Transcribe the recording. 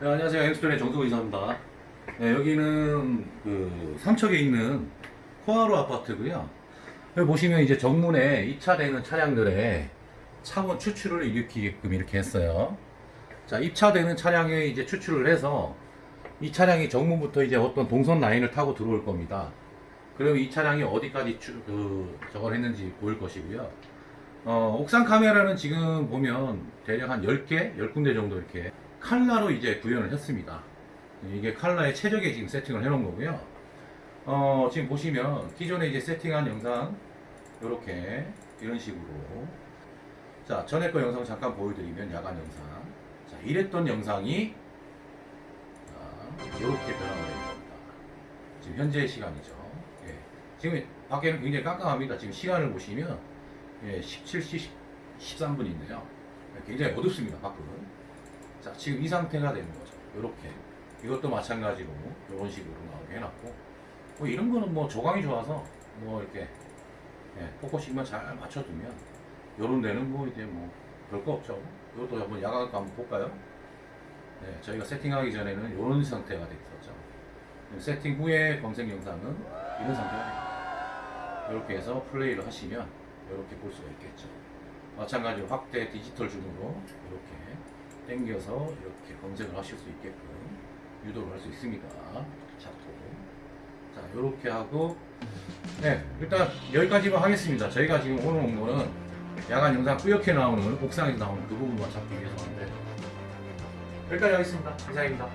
네, 안녕하세요. 엠스톤의 정수호 이사입니다. 네, 여기는 그 삼척에 있는 코하루 아파트고요. 여기 보시면 이제 정문에 입차되는 차량들의 차원 추출을 일으키게끔 이렇게 했어요. 자, 입차되는 차량에 이제 추출을 해서 이 차량이 정문부터 이제 어떤 동선 라인을 타고 들어올 겁니다. 그럼 이 차량이 어디까지 추, 그, 저걸 했는지 보일 것이고요. 어, 옥상 카메라는 지금 보면 대략 한 10개, 10군데 정도 이렇게 칼라로 이제 구현을 했습니다. 이게 칼라의 최적의 지금 세팅을 해놓은 거고요. 어, 지금 보시면 기존에 이제 세팅한 영상 이렇게 이런 식으로 자 전에 거 영상 잠깐 보여드리면 야간 영상 자 이랬던 영상이 자, 이렇게 변화가 됩니다. 지금 현재 시간이죠. 예. 지금 밖에는 굉장히 깜깜합니다. 지금 시간을 보시면 예, 17시 13분인데요. 굉장히 어둡습니다. 밖은. 자, 지금 이 상태가 되는 거죠. 이렇게. 이것도 마찬가지로 이런 식으로 나오게 해놨고, 뭐 이런 거는 뭐 조광이 좋아서 뭐 이렇게 예, focusing만 잘 맞춰두면 이런 데는 뭐 이제 뭐 별거 없죠. 이것도 한번 거 한번 볼까요? 네, 저희가 세팅하기 전에는 이런 상태가 돼 있었죠. 세팅 후에 검색 영상은 이런 상태가 됩니다. 이렇게 해서 플레이를 하시면 이렇게 볼 수가 있겠죠. 마찬가지로 확대 디지털 줌으로 이렇게 당겨서 이렇게 검색을 하실 수 있게끔 유도를 할 수 있습니다. 잡고. 자, 이렇게 하고, 네, 일단 여기까지만 하겠습니다. 저희가 지금 오늘 온 거는 야간 영상 뿌옇게 나오는 옥상에서 나오는 그 부분만 잡기 위해서 왔는데, 여기까지 하겠습니다. 이상입니다.